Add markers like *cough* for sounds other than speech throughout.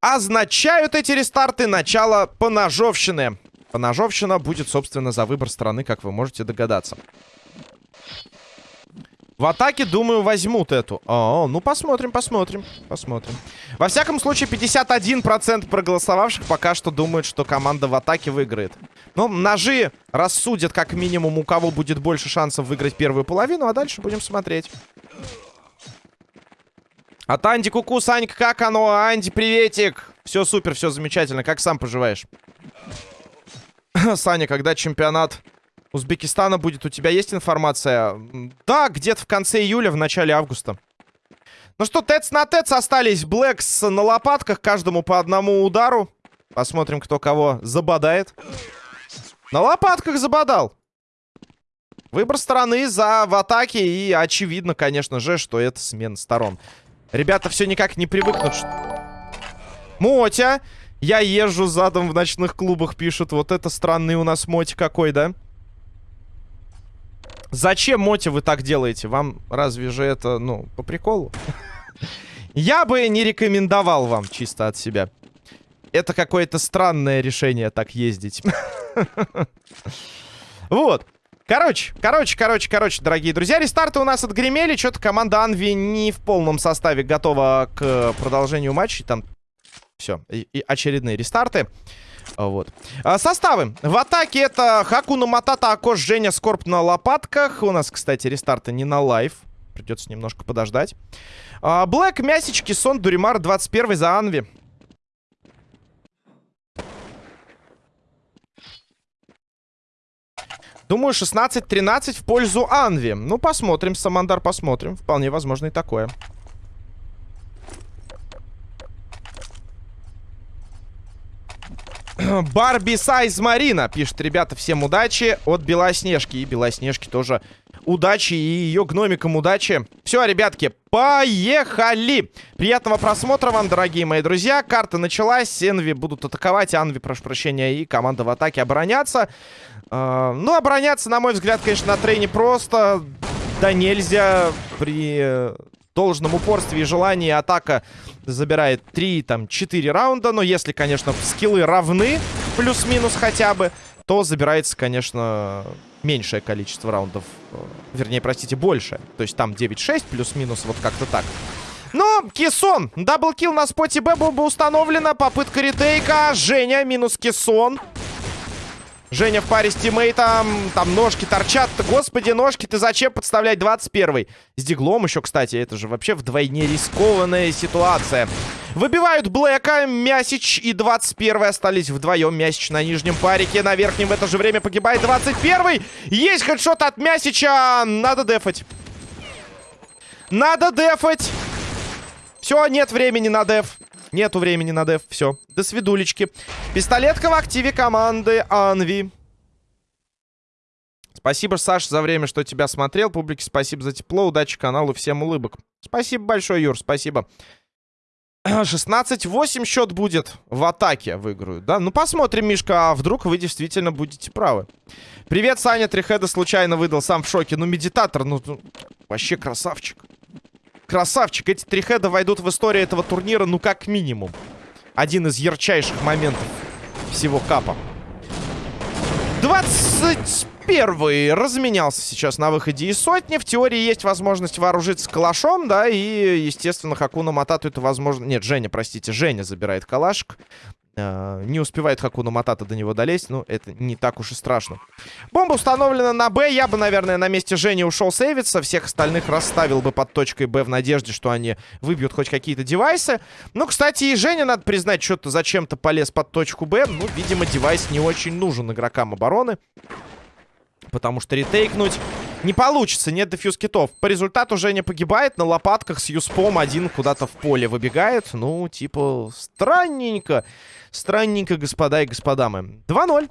Означают эти рестарты начало поножовщины. Поножовщина будет, собственно, за выбор страны, как вы можете догадаться. В атаке, думаю, возьмут эту. О, ну посмотрим, посмотрим, посмотрим. Во всяком случае, 51% проголосовавших пока что думают, что команда в атаке выиграет. Ну, ножи рассудят как минимум, у кого будет больше шансов выиграть первую половину, а дальше будем смотреть. От Анди Куку, Санька, как оно? Анди, приветик! Все супер, все замечательно. Как сам поживаешь? *laughs* Саня, когда чемпионат Узбекистана будет? У тебя есть информация? Да, где-то в конце июля, в начале августа. Ну что, тец на тец остались. Блэкс на лопатках, каждому по одному удару. Посмотрим, кто кого забодает. На лопатках забодал. Выбор стороны за в атаке. И очевидно, конечно же, что это смена сторон. Ребята все никак не привыкнут. Мотя! Я езжу задом в ночных клубах, пишут. Вот это странный у нас Моти какой, да? Зачем, Моти, вы так делаете? Вам разве же это, ну, по приколу? Я бы не рекомендовал вам чисто от себя. Это какое-то странное решение так ездить. Вот. Короче, короче, короче, короче, дорогие друзья, рестарты у нас отгремели. Что-то команда Анви не в полном составе готова к продолжению матча. Там все, и, очередные рестарты. Вот. А, составы. В атаке это Хакуна Матата, Акош, Женя, Скорб на лопатках. У нас, кстати, рестарты не на лайв. Придется немножко подождать. А, Блэк, Мясички, Сон, Дуримар, 21 за Анви. Думаю, 16-13 в пользу Анви. Ну, посмотрим, Самандар, посмотрим. Вполне возможно и такое. Барби Сайз Марина пишет, ребята, всем удачи от Белоснежки. И Белоснежки тоже удачи, и ее гномикам удачи. Все, ребятки, поехали! Приятного просмотра вам, дорогие мои друзья. Карта началась, Энви будут атаковать, Анви, прошу прощения, и команда в атаке обороняться. Э, ну, обороняться, на мой взгляд, конечно, на трейне просто. Да нельзя при должном упорстве и желании атака забирает 3, там, 4 раунда. Но если, конечно, скиллы равны, плюс-минус хотя бы, то забирается, конечно, меньшее количество раундов. Э, вернее, простите, больше. То есть там 9-6 плюс-минус, вот как-то так. Но Кессон, double kill на споте Б было бы установлено. Попытка ретейка. Женя минус Кессон. Женя в паре с тиммейтом. Там ножки торчат. Господи, ножки, ты зачем подставлять 21-й? С диглом еще, кстати. Это же вообще вдвойне рискованная ситуация. Выбивают Блэка, Мясич и 21-й остались вдвоем. Мясич на нижнем парике, на верхнем в это же время погибает 21-й. Есть хедшот от Мясича. Надо дефать. Надо дефать. Все, нет времени на деф. Нету времени на деф. Все. До свидулечки. Пистолетка в активе команды Анви. Спасибо, Саш, за время, что тебя смотрел. Публике спасибо за тепло. Удачи каналу. Всем улыбок. Спасибо большое, Юр. Спасибо. *clears throat* 16-8 счет будет в атаке выиграют, да? Ну, посмотрим, Мишка, а вдруг вы действительно будете правы. Привет, Саня, Трихеда случайно выдал, сам в шоке. Ну, медитатор, ну, ну вообще красавчик. Красавчик. Эти три хеда войдут в историю этого турнира, ну, как минимум. Один из ярчайших моментов всего капа. 21 разменялся сейчас на выходе из сотни. В теории есть возможность вооружиться калашом, да, и, естественно, Хакуна Матату это возможно... Нет, Женя, простите, Женя забирает калашик. Э, не успевает Хакуна Матата до него долезть. Ну, это не так уж и страшно. Бомба установлена на Б. Я бы, наверное, на месте Жени ушел сейвиться. Всех остальных расставил бы под точкой Б в надежде, что они выбьют хоть какие-то девайсы. Ну, кстати, и Женя, надо признать, что-то зачем-то полез под точку Б. Ну, видимо, девайс не очень нужен игрокам обороны. Потому что ретейкнуть не получится, нет дефьюз китов. По результату Женя погибает на лопатках с юспом. Один куда-то в поле выбегает. Ну, типа, странненько. Странненько, господа и господа мы. 2-0.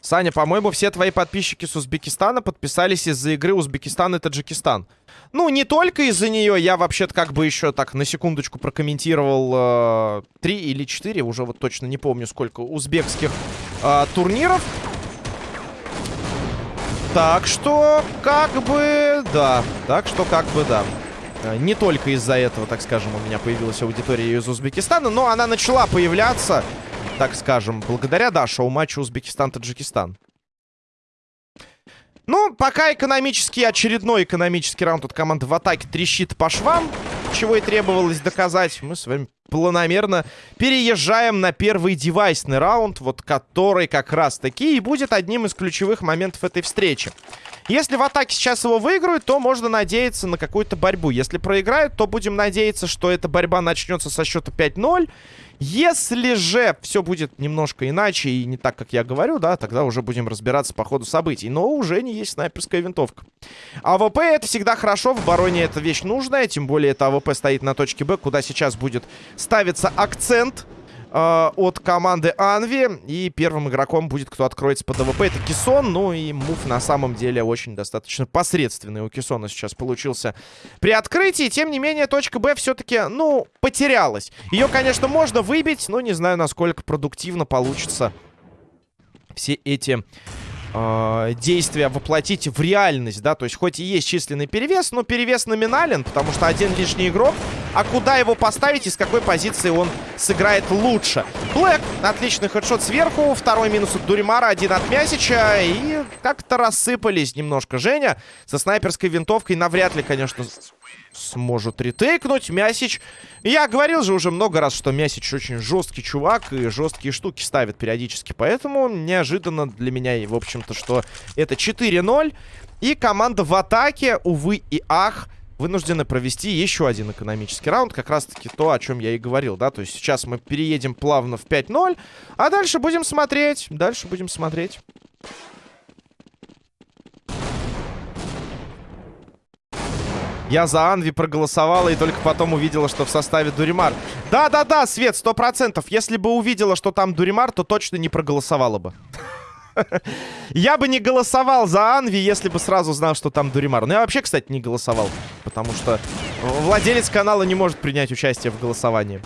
Саня, по-моему, все твои подписчики с Узбекистана подписались из-за игры Узбекистан и Таджикистан. Ну, не только из-за нее. Я вообще-то как бы еще так на секундочку прокомментировал э, 3 или 4, уже вот точно не помню сколько, узбекских э, турниров. Так что, как бы, да. Так что, как бы, да. Э, не только из-за этого, так скажем, у меня появилась аудитория из Узбекистана, но она начала появляться, так скажем, благодаря, да, шоу-матчу Узбекистан-Таджикистан. Ну, пока экономический, очередной экономический раунд от команды в атаке трещит по швам, чего и требовалось доказать, мы с вами планомерно переезжаем на первый девайсный раунд, вот который как раз-таки и будет одним из ключевых моментов этой встречи. Если в атаке сейчас его выиграют, то можно надеяться на какую-то борьбу. Если проиграют, то будем надеяться, что эта борьба начнется со счета 5-0. Если же все будет немножко иначе и не так, как я говорю, да, тогда уже будем разбираться по ходу событий. Но уже не есть снайперская винтовка. АВП это всегда хорошо, в обороне эта вещь нужная, тем более это АВП стоит на точке Б, куда сейчас будет ставиться акцент э, от команды Анви. И первым игроком будет, кто откроется под АВП, это Кисон. Ну и move на самом деле очень достаточно посредственный у Кисона сейчас получился при открытии. Тем не менее, точка Б все-таки, ну, потерялась. Ее, конечно, можно выбить, но не знаю, насколько продуктивно получится все эти э, действия воплотить в реальность, да, то есть хоть и есть численный перевес, но перевес номинален, потому что один лишний игрок, а куда его поставить и с какой позиции он сыграет лучше. Блэк, отличный хедшот сверху, второй минус от Дуримара, один от Мясича, и как-то рассыпались немножко Женя со снайперской винтовкой, навряд ли, конечно, сможет ретейкнуть. Мясич... Я говорил же уже много раз, что Мясич очень жесткий чувак и жесткие штуки ставит периодически. Поэтому неожиданно для меня, в общем-то, что это 4-0. И команда в атаке, увы и ах, вынуждены провести еще один экономический раунд. Как раз-таки то, о чем я и говорил, да. То есть сейчас мы переедем плавно в 5-0, а дальше будем смотреть. Дальше будем смотреть. Я за Анви проголосовала и только потом увидела, что в составе Дуримар. Да-да-да, Свет, сто процентов. Если бы увидела, что там Дуримар, то точно не проголосовала бы. Я бы не голосовал за Анви, если бы сразу знал, что там Дуримар. Ну, я вообще, кстати, не голосовал. Потому что владелец канала не может принять участие в голосовании.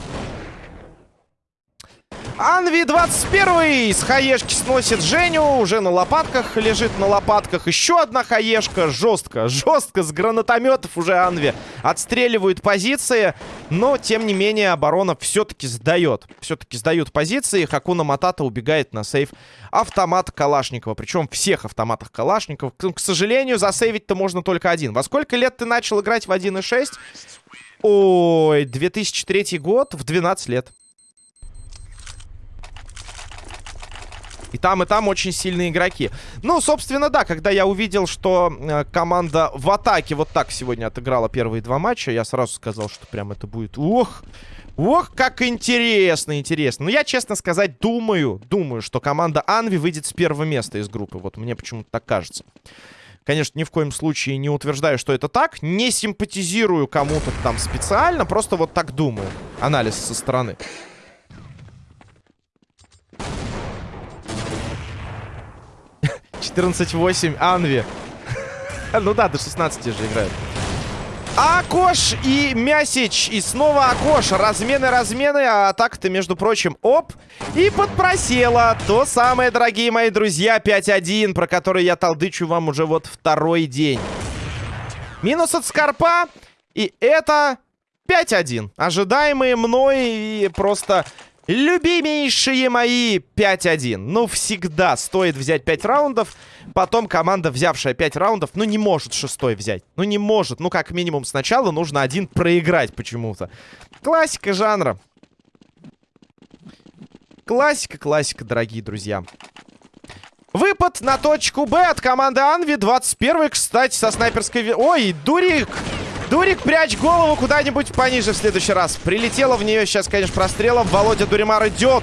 Анви 21 с хаешки сносит Женю. Уже на лопатках лежит на лопатках. Еще одна хаешка. Жестко, жестко с гранатометов уже Анви отстреливают позиции. Но, тем не менее, оборона все-таки сдает. Все-таки сдают позиции. Хакуна Матата убегает на сейф автомат Калашникова. Причем всех автоматах Калашникова. К сожалению, засейвить-то можно только один. Во сколько лет ты начал играть в 1.6? Ой, 2003 год, в 12 лет. И там, и там очень сильные игроки. Ну, собственно, да, когда я увидел, что э, команда в атаке вот так сегодня отыграла первые два матча, я сразу сказал, что прям это будет... Ох! Ох, как интересно, интересно. Но ну, я, честно сказать, думаю, думаю, что команда Анви выйдет с первого места из группы. Вот мне почему-то так кажется. Конечно, ни в коем случае не утверждаю, что это так. Не симпатизирую кому-то там специально, просто вот так думаю. Анализ со стороны. 14-8 Анви. *laughs* ну да, до 16 же играют. Акош и Мясич. И снова Акош. Размены, размены. А атака-то, между прочим, оп. И подпросела. То самое, дорогие мои друзья, 5-1, про который я толдычу вам уже вот второй день. Минус от Скорпа. И это 5-1. Ожидаемые мной и просто Любимейшие мои 5-1. Ну, всегда стоит взять 5 раундов. Потом команда, взявшая 5 раундов, ну, не может шестой взять. Ну, не может. Ну, как минимум, сначала нужно один проиграть почему-то. Классика жанра. Классика, классика, дорогие друзья. Выпад на точку Б от команды Анви. 21 кстати, со снайперской... Ой, Дурик! Дурик, прячь голову куда-нибудь пониже в следующий раз. Прилетела в нее сейчас, конечно, прострелом. Володя Дуримар идет.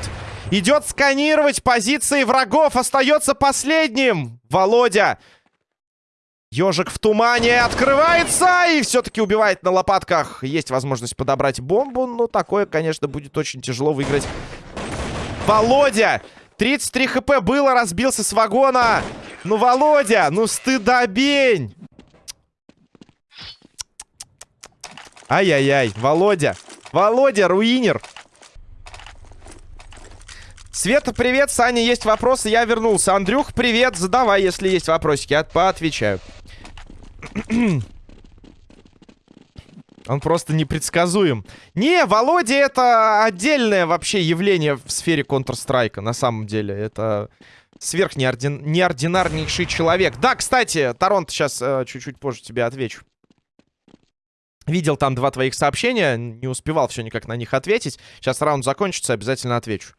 Идет сканировать позиции врагов. Остается последним. Володя. Ежик в тумане открывается и все-таки убивает на лопатках. Есть возможность подобрать бомбу, но такое, конечно, будет очень тяжело выиграть. Володя! 33 хп было, разбился с вагона. Ну, Володя, ну стыдобень! Ай-яй-яй, Володя. Володя, руинер. Света, привет. Саня, есть вопросы? Я вернулся. Андрюх, привет. Задавай, если есть вопросики. Я поотвечаю. *clears throat* Он просто непредсказуем. Не, Володя это отдельное вообще явление в сфере Counter-Strike, на самом деле. Это сверхнеординарнейший человек. Да, кстати, Торонто сейчас э, чуть-чуть позже тебе отвечу. Видел там два твоих сообщения, не успевал все никак на них ответить. Сейчас раунд закончится, обязательно отвечу.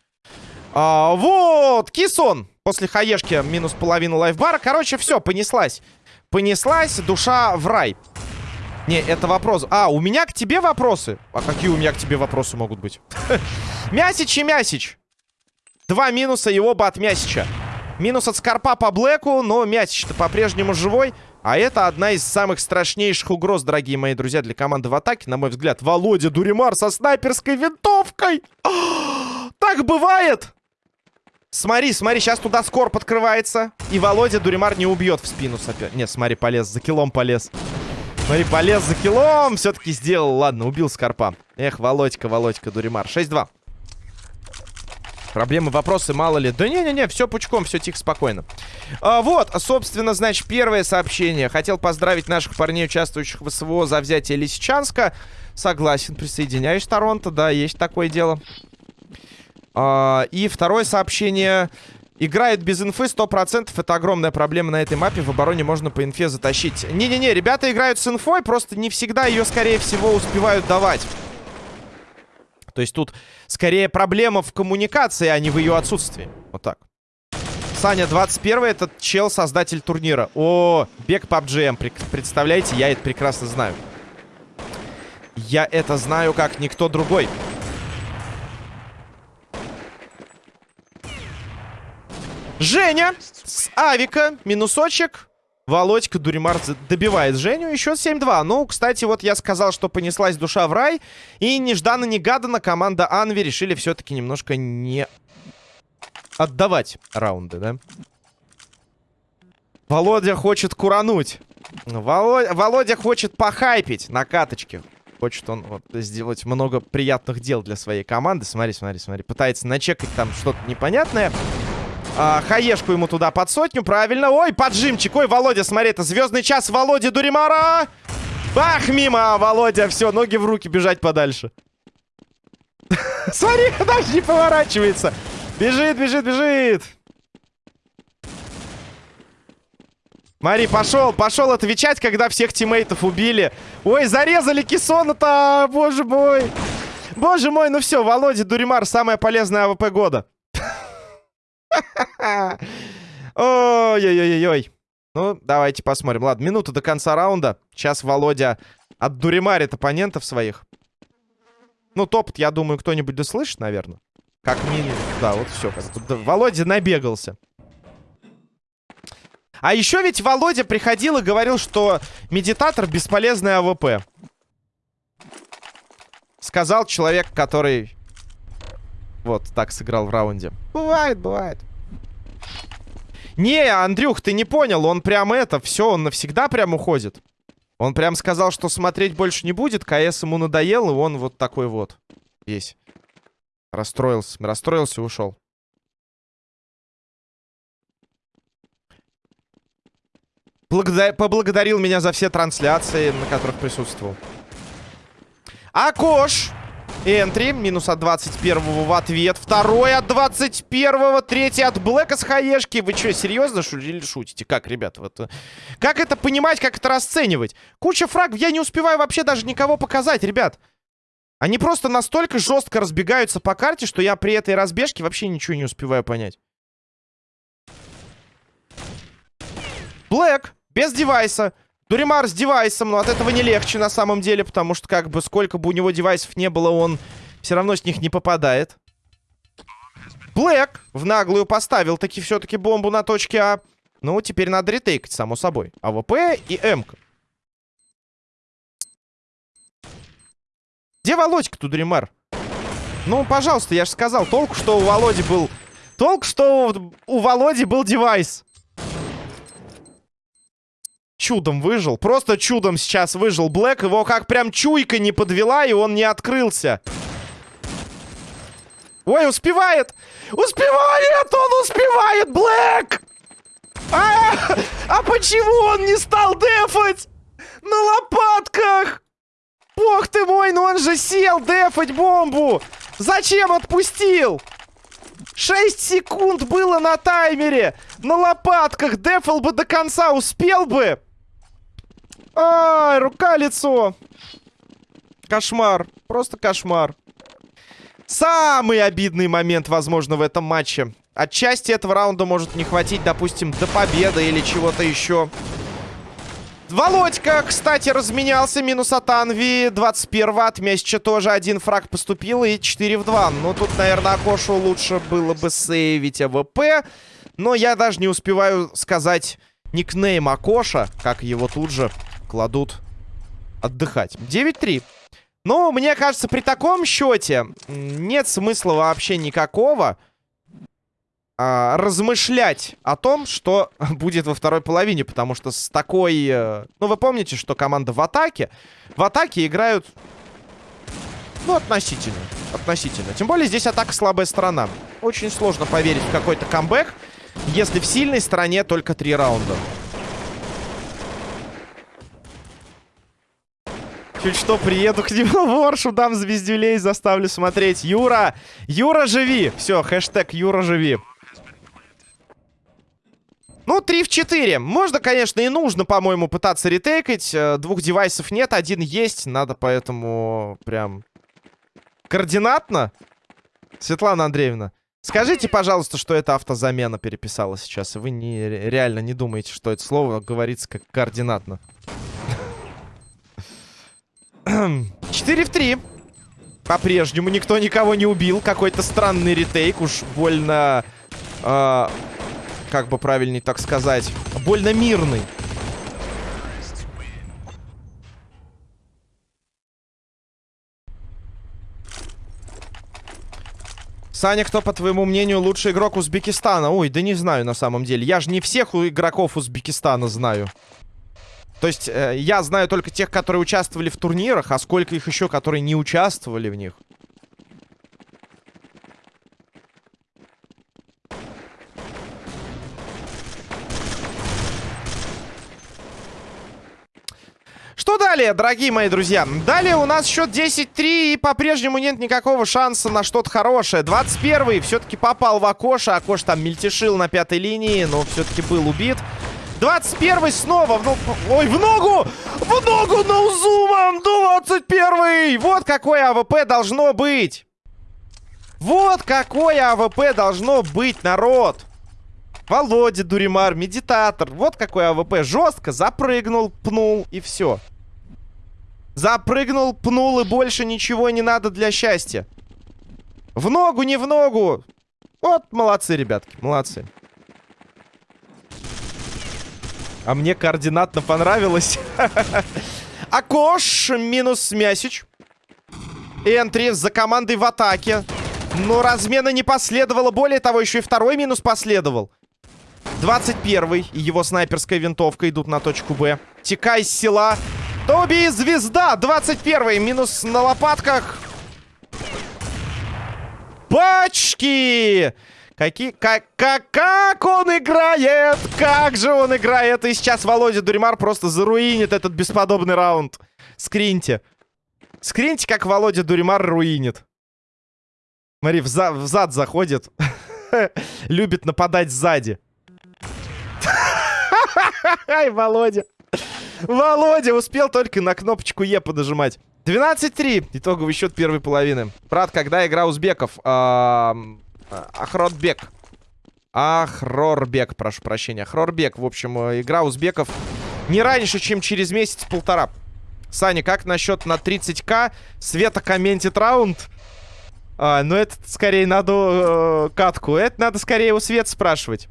А, вот, Кисон. После хаешки минус половину лайфбара. Короче, все, понеслась. Понеслась душа в рай. Не, это вопрос. А, у меня к тебе вопросы. А какие у меня к тебе вопросы могут быть? *laughs* Мясич и Мясич. Два минуса и оба от Мясича. Минус от Скорпа по Блэку, но Мясич-то по-прежнему живой. А это одна из самых страшнейших угроз, дорогие мои друзья, для команды в атаке, на мой взгляд. Володя Дуримар со снайперской винтовкой. *gasps* так бывает! Смотри, смотри, сейчас туда скорп открывается. И Володя Дуримар не убьет в спину сопер. Нет, смотри, полез, за килом полез. Смотри, полез за килом. Все-таки сделал. Ладно, убил Скорпа. Эх, Володька, Володька, Дуримар. 6-2. Проблемы, вопросы, мало ли. Да не-не-не, все пучком, все тихо, спокойно. А, вот, собственно, значит, первое сообщение. Хотел поздравить наших парней, участвующих в СВО за взятие Лисичанска. Согласен, присоединяюсь, Торонто, да, есть такое дело. А, и второе сообщение... Играет без инфы 100%. Это огромная проблема на этой мапе. В обороне можно по инфе затащить. Не-не-не, ребята играют с инфой, просто не всегда ее, скорее всего, успевают давать. То есть тут скорее проблема в коммуникации, а не в ее отсутствии. Вот так. Саня, 21 этот чел, создатель турнира. О, бег PUBG. Представляете, я это прекрасно знаю. Я это знаю, как никто другой. Женя с авика. Минусочек. Володька Дуримар добивает Женю. Еще 7-2. Ну, кстати, вот я сказал, что понеслась душа в рай. И нежданно-негаданно команда Анви решили все-таки немножко не отдавать раунды, да? Володя хочет курануть. Володя, Володя хочет похайпить на каточке. Хочет он вот, сделать много приятных дел для своей команды. Смотри, смотри, смотри. Пытается начекать там что-то непонятное. А, хаешку ему туда под сотню, правильно. Ой, поджимчик. Ой, Володя, смотри, это звездный час Володи Дуримара. Бах, мимо, Володя. Все, ноги в руки, бежать подальше. *laughs* Смотри, даже не поворачивается. Бежит, бежит, бежит. Мари, пошел, пошел отвечать, когда всех тиммейтов убили. Ой, зарезали Кессона-то, боже мой. Боже мой, ну все, Володя Дуримар, самая полезная АВП года. *laughs* Ой-ой-ой-ой. Ну, давайте посмотрим. Ладно, минута до конца раунда. Сейчас Володя отдуримарит оппонентов своих. Ну, топ я думаю, кто-нибудь дослышит, наверное. Как минимум. Да, вот все. Володя набегался. А еще ведь Володя приходил и говорил, что медитатор бесполезный АВП. Сказал человек, который вот так сыграл в раунде. Бывает, бывает. Не, Андрюх, ты не понял. Он прям это, все, он навсегда прям уходит. Он прям сказал, что смотреть больше не будет. КС ему надоел, и он вот такой вот. Весь. Расстроился. Расстроился и ушел. Благодар... Поблагодарил меня за все трансляции, на которых присутствовал. Акош! Энтри. Минус от 21-го в ответ. Второй от 21-го. Третий от Блэка с хаешки. Вы что, серьезно или шутите? Как, ребята? Вот, э, как это понимать, как это расценивать? Куча фрагов. Я не успеваю вообще даже никого показать, ребят. Они просто настолько жестко разбегаются по карте, что я при этой разбежке вообще ничего не успеваю понять. Блэк. Без девайса. Дуримар с девайсом, но от этого не легче на самом деле, потому что как бы сколько бы у него девайсов не было, он все равно с них не попадает. Блэк в наглую поставил таки все-таки бомбу на точке А. Ну, теперь надо ретейкать, само собой. АВП и М-ка. Где Володька тут, Дуримар? Ну, пожалуйста, я же сказал, толку, что у Володи был... Толку, что у Володи был девайс чудом выжил. Просто чудом сейчас выжил Блэк. Его как прям чуйка не подвела, и он не открылся. Ой, успевает! Успевает! Он успевает, Блэк! А, а почему он не стал дефать? На лопатках! Бог ты мой, ну он же сел дефать бомбу! Зачем отпустил? 6 секунд было на таймере! На лопатках дефал бы до конца, успел бы! Ай, рука-лицо! Кошмар, просто кошмар. Самый обидный момент, возможно, в этом матче. Отчасти этого раунда может не хватить, допустим, до победы или чего-то еще. Володька, кстати, разменялся. Минус от Анви. 21 от Месяча тоже один фраг поступил. И 4 в 2. Ну, тут, наверное, Акошу лучше было бы сейвить АВП. Но я даже не успеваю сказать никнейм Акоша, как его тут же кладут отдыхать. 9-3. Ну, мне кажется, при таком счете нет смысла вообще никакого а, размышлять о том, что *laughs* будет во второй половине, потому что с такой... Э, ну, вы помните, что команда в атаке, в атаке играют, ну, относительно, относительно. Тем более здесь атака слабая сторона. Очень сложно поверить в какой-то камбэк, если в сильной стороне только три раунда. Чуть что, приеду к нему в Оршу, дам звездюлей, заставлю смотреть. Юра! Юра, живи! Все, хэштег Юра, живи. Ну, 3 в 4. Можно, конечно, и нужно, по-моему, пытаться ретейкать. Э, двух девайсов нет, один есть. Надо поэтому прям координатно. Светлана Андреевна, скажите, пожалуйста, что это автозамена переписала сейчас. Вы не, реально не думаете, что это слово говорится как координатно. 4 в 3. По-прежнему никто никого не убил. Какой-то странный ретейк. Уж больно... Э, как бы правильнее так сказать. Больно мирный. Саня, кто, по твоему мнению, лучший игрок Узбекистана? Ой, да не знаю на самом деле. Я же не всех игроков Узбекистана знаю. То есть э, я знаю только тех, которые участвовали в турнирах, а сколько их еще, которые не участвовали в них. Что далее, дорогие мои друзья? Далее у нас счет 10-3, и по-прежнему нет никакого шанса на что-то хорошее. 21-й все-таки попал в Акоша. Акош там мельтешил на пятой линии, но все-таки был убит. 21 снова. В, ну, ой, в ногу! В ногу ноузумом! 21 Вот какое АВП должно быть! Вот какое АВП должно быть, народ! Володя Дуримар, медитатор. Вот какой АВП. Жестко запрыгнул, пнул и все. Запрыгнул, пнул и больше ничего не надо для счастья. В ногу, не в ногу. Вот, молодцы, ребятки, молодцы. А мне координатно понравилось. *laughs* Акош минус Мясич. Энтри за командой в атаке. Но размена не последовало. Более того, еще и второй минус последовал. 21 и его снайперская винтовка идут на точку Б. Текай с села. Тоби звезда. 21 минус на лопатках. Пачки! Какие, как, как, как он играет! Как же он играет! И сейчас Володя Дуримар просто заруинит этот бесподобный раунд. Скриньте. Скриньте, как Володя Дуримар руинит. Смотри, в, за, в зад заходит. *laughs* Любит нападать сзади. *laughs* Ай, Володя. Володя успел только на кнопочку Е подожимать. 12-3. Итоговый счет первой половины. Брат, когда игра узбеков? Ахрорбек. Ахрорбек, прошу прощения. Ахрорбек, в общем, э, игра узбеков не раньше, чем через месяц-полтора. Саня, как насчет на 30к? Света комментит раунд. А, ну, это скорее надо э, катку. Это надо скорее у Света спрашивать.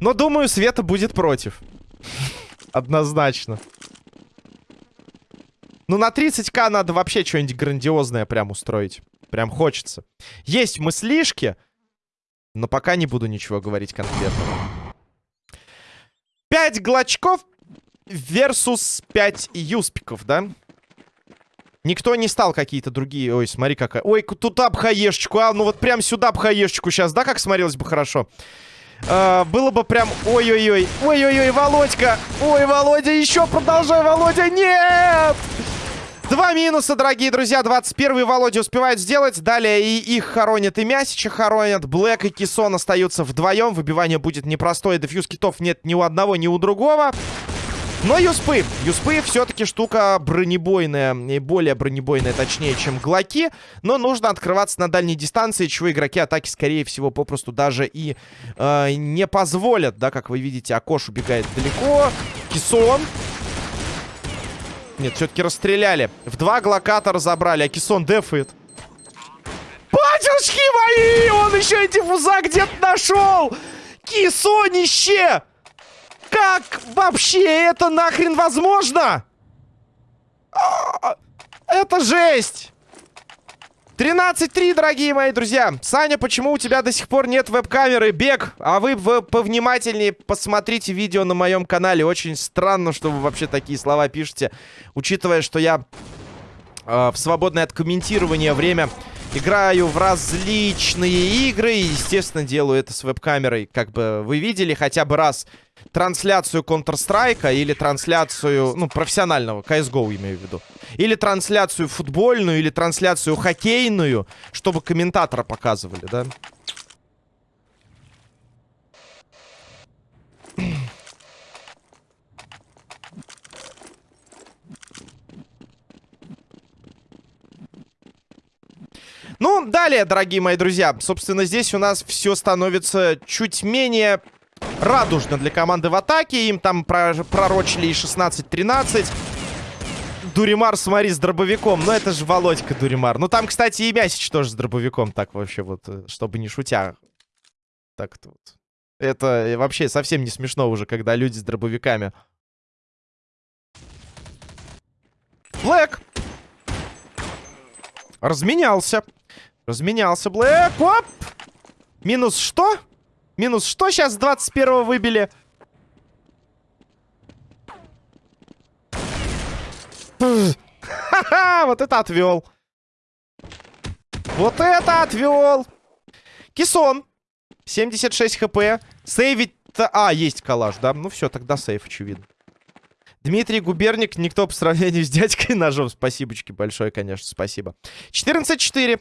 Но, думаю, Света будет против. *laughs* Однозначно. Ну, на 30к надо вообще что-нибудь грандиозное прям устроить. Прям хочется. Есть мыслишки, но пока не буду ничего говорить конкретно. 5 глочков versus 5 юспиков, да? Никто не стал какие-то другие... Ой, смотри какая... Ой, туда б а? Ну вот прям сюда б сейчас, да, как смотрелось бы хорошо? А, было бы прям... Ой-ой-ой. Ой-ой-ой, Володька. Ой, Володя, еще продолжай, Володя. Нет! Два минуса, дорогие друзья. 21-й Володя успевает сделать. Далее и их хоронят, и Мясича хоронят. Блэк и Кисон остаются вдвоем. Выбивание будет непростое. Дефьюз китов нет ни у одного, ни у другого. Но юспы. Юспы все-таки штука бронебойная. И более бронебойная, точнее, чем глоки. Но нужно открываться на дальней дистанции, чего игроки атаки, скорее всего, попросту даже и э, не позволят. Да, как вы видите, Акош убегает далеко. Кисон нет, все-таки расстреляли. В два глокатора забрали, а Кисон дефает. Батюшки мои! Он еще и диффуза где-то нашел! Кисонище! Как вообще это нахрен возможно? А, это жесть! 13-3, дорогие мои друзья. Саня, почему у тебя до сих пор нет веб-камеры? Бег, а вы повнимательнее посмотрите видео на моем канале. Очень странно, что вы вообще такие слова пишете. Учитывая, что я э, в свободное от комментирования время играю в различные игры. И, естественно, делаю это с веб-камерой. Как бы вы видели хотя бы раз трансляцию Counter-Strike или трансляцию, ну, профессионального, CSGO имею в виду. Или трансляцию футбольную, или трансляцию хоккейную, чтобы комментатора показывали, да? Ну, далее, дорогие мои друзья, собственно, здесь у нас все становится чуть менее радужно для команды в атаке. Им там пророчили и 16-13. Дуримар, смотри, с дробовиком. Ну, это же Володька Дуримар. Ну, там, кстати, и Мясич тоже с дробовиком. Так вообще вот, э, чтобы не шутя. Так-то вот. Это вообще совсем не смешно уже, когда люди с дробовиками. Блэк! Разменялся. Разменялся Блэк. Оп! Минус что? Минус что сейчас 21 выбили? Ха-ха! Вот это отвел. Вот это отвел. Кисон. 76 хп. Сейвить-то... А, есть коллаж, да? Ну все, тогда сейф, очевидно. Дмитрий Губерник, никто по сравнению с дядькой *laughs* ножом. Спасибочки большое, конечно, спасибо. 14-4.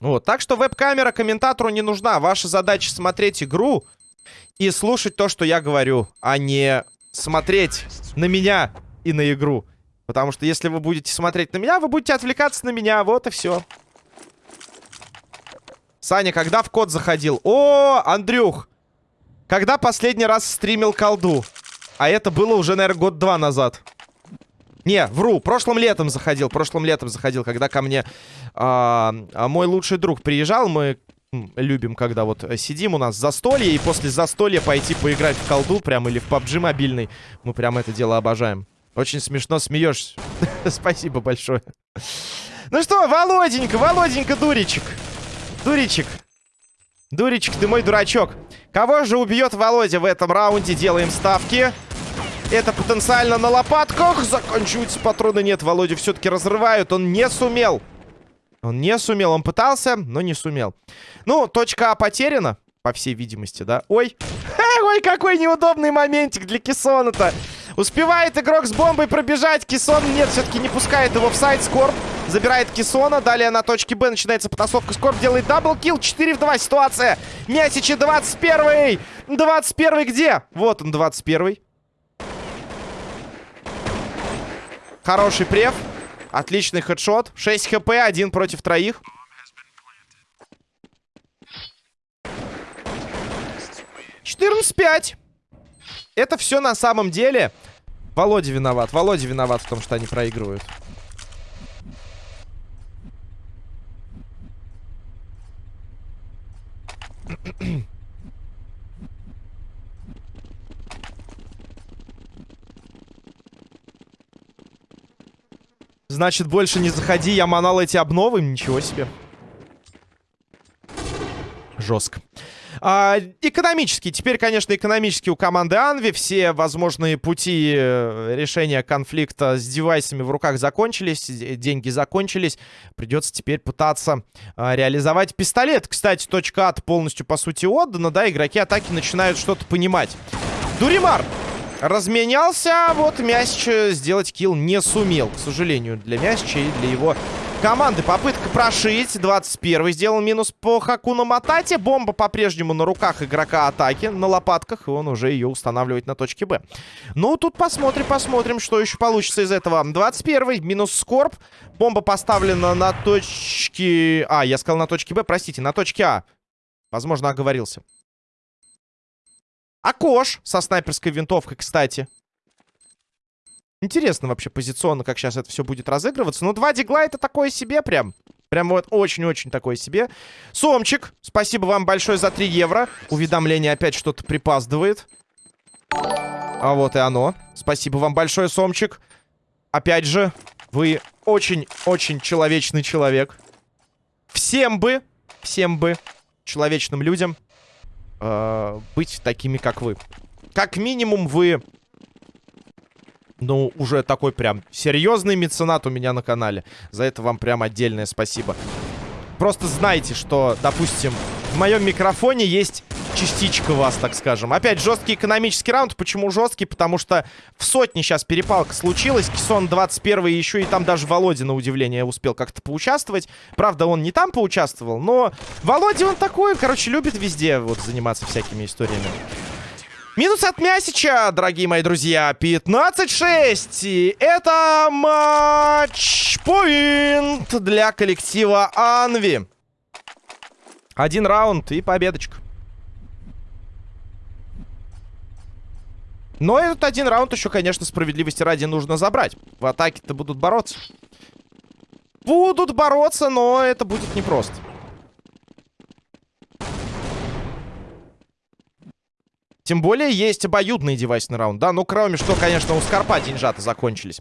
Вот, так что веб-камера комментатору не нужна. Ваша задача смотреть игру и слушать то, что я говорю, а не смотреть на меня и на игру. Потому что если вы будете смотреть на меня, вы будете отвлекаться на меня. Вот и все. Саня, когда в код заходил? О, Андрюх! Когда последний раз стримил колду? А это было уже, наверное, год-два назад. Не, вру, прошлым летом заходил, прошлым летом заходил, когда ко мне а мой лучший друг приезжал, мы любим, когда вот сидим у нас застолье, и после застолья пойти поиграть в колду прям или в PUBG мобильный. Мы прям это дело обожаем. Очень смешно смеешься. *laughs* Спасибо большое. Ну что, Володенька, Володенька, дуричек. Дуричек. Дуричек, ты мой дурачок. Кого же убьет Володя в этом раунде? Делаем ставки. Это потенциально на лопатках. Заканчиваются патроны. Нет, Володя все-таки разрывают. Он не сумел. Он не сумел. Он пытался, но не сумел. Ну, точка А потеряна, по всей видимости, да? Ой. *laughs* ой, какой неудобный моментик для Кессона-то. Успевает игрок с бомбой пробежать. Кессон, нет, все-таки не пускает его в сайт. Скорб забирает Кессона. Далее на точке Б начинается потасовка. Скорб делает double kill. 4 в 2 ситуация. Мясичи 21 -й. 21 где? Вот он, 21 -й. Хороший прев. Отличный хедшот. 6 хп, один против троих. Четырнадцать пять. Это все на самом деле. Володя виноват. Володя виноват в том, что они проигрывают. Значит, больше не заходи, я манал эти обновы. Ничего себе. Жестко. А, экономически. Теперь, конечно, экономически у команды Анви все возможные пути э, решения конфликта с девайсами в руках закончились. Деньги закончились. Придется теперь пытаться а, реализовать пистолет. Кстати, точка ад полностью, по сути, отдана. Да, игроки атаки начинают что-то понимать. Дуримар разменялся. Вот Мясич сделать килл не сумел, к сожалению, для Мясича и для его команды. Попытка прошить. 21 сделал минус по Хакуну Матате. Бомба по-прежнему на руках игрока атаки, на лопатках. И он уже ее устанавливает на точке Б. Ну, тут посмотрим, посмотрим, что еще получится из этого. 21 минус Скорб. Бомба поставлена на точке... А, я сказал на точке Б, простите, на точке А. Возможно, оговорился. Акош со снайперской винтовкой, кстати. Интересно вообще позиционно, как сейчас это все будет разыгрываться. Но два дигла это такое себе прям. Прям вот очень-очень такое себе. Сомчик, спасибо вам большое за 3 евро. Уведомление опять что-то припаздывает. А вот и оно. Спасибо вам большое, Сомчик. Опять же, вы очень-очень человечный человек. Всем бы, всем бы, человечным людям э, быть такими, как вы. Как минимум вы ну, уже такой прям серьезный меценат у меня на канале. За это вам прям отдельное спасибо. Просто знайте, что, допустим, в моем микрофоне есть частичка вас, так скажем. Опять, жесткий экономический раунд. Почему жесткий? Потому что в сотне сейчас перепалка случилась. Кисон 21 еще и там даже Володя, на удивление, успел как-то поучаствовать. Правда, он не там поучаствовал, но Володя, он такой, короче, любит везде вот заниматься всякими историями. Минус от Мясича, дорогие мои друзья. 15-6. И это матч-поинт для коллектива Анви. Один раунд и победочка. Но этот один раунд еще, конечно, справедливости ради нужно забрать. В атаке-то будут бороться. Будут бороться, но это будет непросто. Тем более есть обоюдный девайсный раунд, да? Ну, кроме что, конечно, у Скорпа деньжата закончились.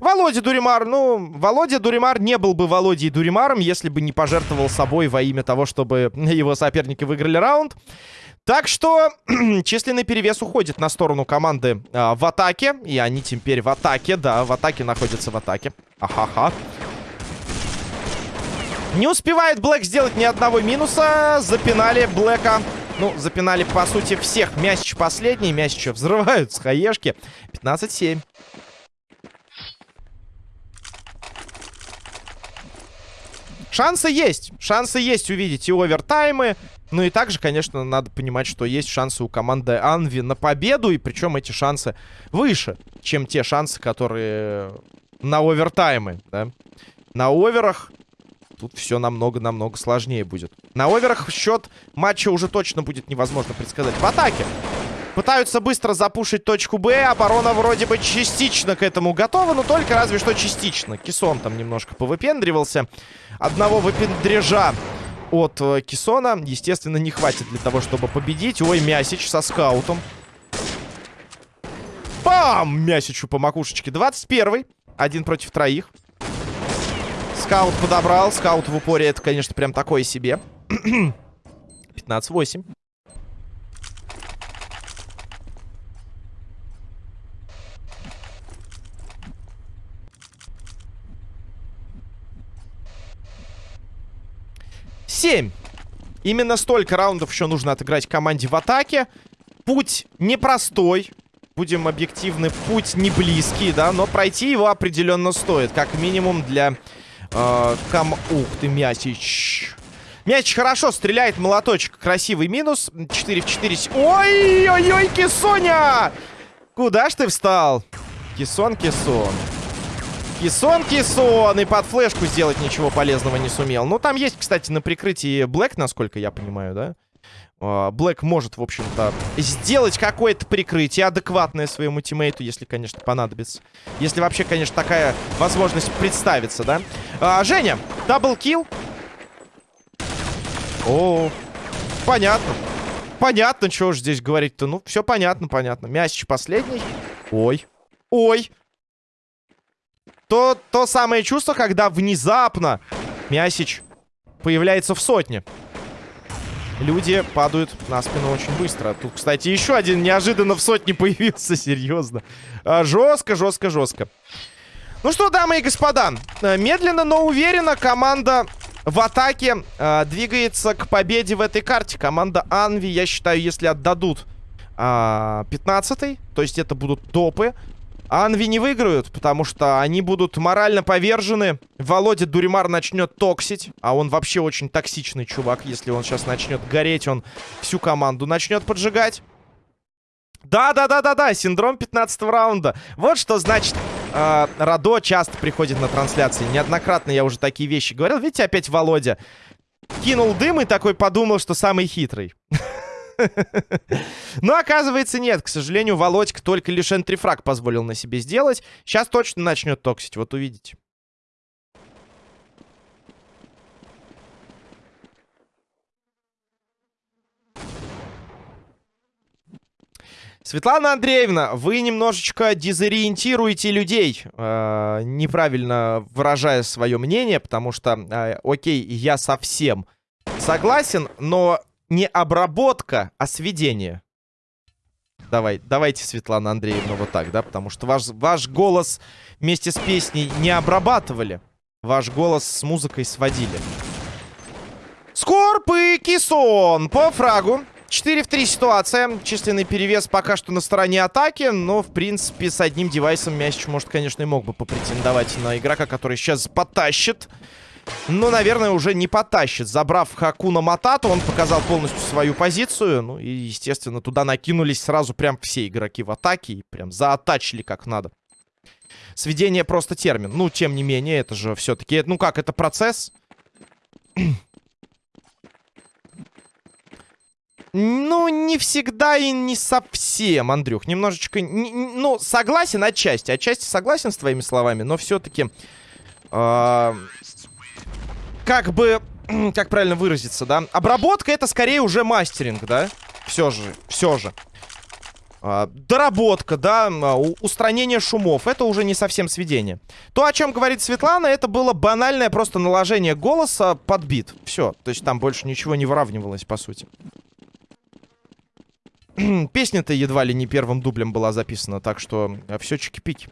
Володя Дуримар, ну, Володя Дуримар не был бы Володей Дуримаром, если бы не пожертвовал собой во имя того, чтобы *laughs* его соперники выиграли раунд. Так что *clears throat* численный перевес уходит на сторону команды а, в атаке. И они теперь в атаке, да, в атаке находятся в атаке. Ахаха. Не успевает Блэк сделать ни одного минуса. Запинали Блэка ну, запинали, по сути, всех. Мясич последний. Мясича взрывают с хаешки. 15-7. Шансы есть. Шансы есть увидеть и овертаймы. Ну и также, конечно, надо понимать, что есть шансы у команды Анви на победу. И причем эти шансы выше, чем те шансы, которые на овертаймы. Да? На оверах Тут все намного-намного сложнее будет. На оверах счет матча уже точно будет невозможно предсказать. В атаке. Пытаются быстро запушить точку Б. Оборона вроде бы частично к этому готова, но только разве что частично. Кисон там немножко повыпендривался. Одного выпендрежа от э, Кисона, естественно, не хватит для того, чтобы победить. Ой, Мясич со скаутом. Бам! Мясичу по макушечке. 21 Один против троих. Скаут подобрал. Скаут в упоре это, конечно, прям такое себе. 15-8. Семь. Именно столько раундов еще нужно отыграть команде в атаке. Путь непростой. Будем объективны, путь не близкий, да, но пройти его определенно стоит. Как минимум для э, кам... Ух ты, Мясич. Мяч хорошо стреляет, молоточек. Красивый минус. 4 в 4. Ой-ой-ой, Кисоня! Куда ж ты встал? Кисон, Кисон. Кисон, Кисон. И под флешку сделать ничего полезного не сумел. Ну, там есть, кстати, на прикрытии Блэк, насколько я понимаю, да? А, Блэк может, в общем-то, сделать какое-то прикрытие адекватное своему тиммейту, если, конечно, понадобится. Если вообще, конечно, такая возможность представится, да? А, Женя, double kill. О, понятно. Понятно, что уж здесь говорить-то. Ну, все понятно, понятно. Мясич последний. Ой. Ой. То, то самое чувство, когда внезапно Мясич появляется в сотне. Люди падают на спину очень быстро. Тут, кстати, еще один неожиданно в сотне появился, *laughs* серьезно. А, жестко, жестко, жестко. Ну что, дамы и господа, э, медленно, но уверенно команда в атаке э, двигается к победе в этой карте. Команда Анви, я считаю, если отдадут э, 15-й, то есть это будут топы, Анви не выиграют, потому что они будут морально повержены. Володя Дуримар начнет токсить, а он вообще очень токсичный чувак. Если он сейчас начнет гореть, он всю команду начнет поджигать. Да-да-да-да-да, синдром 15 раунда. Вот что значит э, Радо часто приходит на трансляции. Неоднократно я уже такие вещи говорил. Видите, опять Володя кинул дым и такой подумал, что самый хитрый. *laughs* *laughs* Но оказывается нет. К сожалению, Володька только лишь энтрифраг позволил на себе сделать. Сейчас точно начнет токсить, вот увидите. Светлана Андреевна, вы немножечко дезориентируете людей, э, неправильно выражая свое мнение, потому что, э, окей, я совсем согласен, но не обработка, а сведение. Давай, давайте, Светлана Андреевна, вот так, да? Потому что ваш, ваш голос вместе с песней не обрабатывали. Ваш голос с музыкой сводили. Скорп и Кисон по фрагу. 4 в 3 ситуация. Численный перевес пока что на стороне атаки. Но, в принципе, с одним девайсом мяч, может, конечно, и мог бы попретендовать на игрока, который сейчас потащит. Но, наверное, уже не потащит. Забрав Хакуна Матату, он показал полностью свою позицию. Ну и, естественно, туда накинулись сразу прям все игроки в атаке. И прям заатачили как надо. Сведение просто термин. Ну, тем не менее, это же все-таки... Ну как, это процесс... *clears throat* Ну, не всегда и не совсем, Андрюх. Немножечко... Ну, согласен отчасти. Отчасти согласен с твоими словами, но все-таки... А, как бы... *clears throat* Как правильно выразиться, да? Обработка это скорее уже мастеринг, да? Все же, все же. А, доработка, да, а, устранение шумов. Это уже не совсем сведение. То, о чем говорит Светлана, это было банальное просто наложение голоса под бит. Все. То есть там больше ничего не выравнивалось, по сути. *clears throat* Песня-то едва ли не первым дублем была записана, так что а, все чики-пики.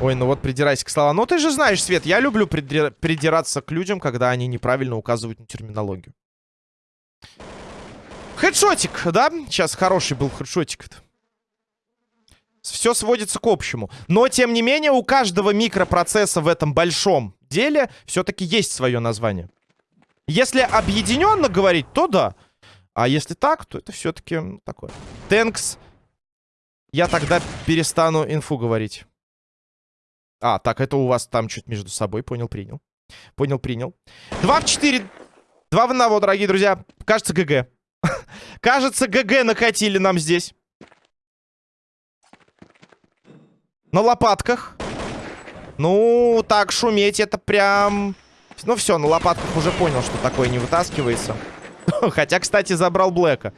Ой, ну вот придирайся к словам. Ну ты же знаешь, Свет, я люблю придир... придираться к людям, когда они неправильно указывают на терминологию. Хедшотик, да? Сейчас хороший был хедшотик. Все сводится к общему. Но, тем не менее, у каждого микропроцесса в этом большом деле все-таки есть свое название. Если объединенно говорить, то да. А если так, то это все-таки ну, такое. Тэнкс. Я тогда перестану инфу говорить. А, так, это у вас там чуть между собой. Понял, принял. Понял, принял. Два в четыре. Два в одного, дорогие друзья. Кажется, ГГ. *laughs* Кажется, ГГ накатили нам здесь. На лопатках. Ну, так шуметь это прям... Ну все, на лопатках уже понял, что такое не вытаскивается. *laughs* Хотя, кстати, забрал Блэка.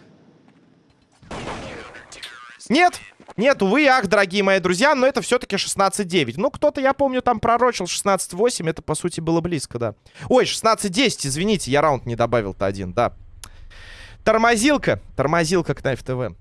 Нет! Нет, увы, ах, дорогие мои друзья, но это все-таки 16-9. Ну, кто-то, я помню, там пророчил 16-8. Это, по сути, было близко, да. Ой, 16-10, извините, я раунд не добавил-то один, да. Тормозилка. Тормозилка к Knife TV.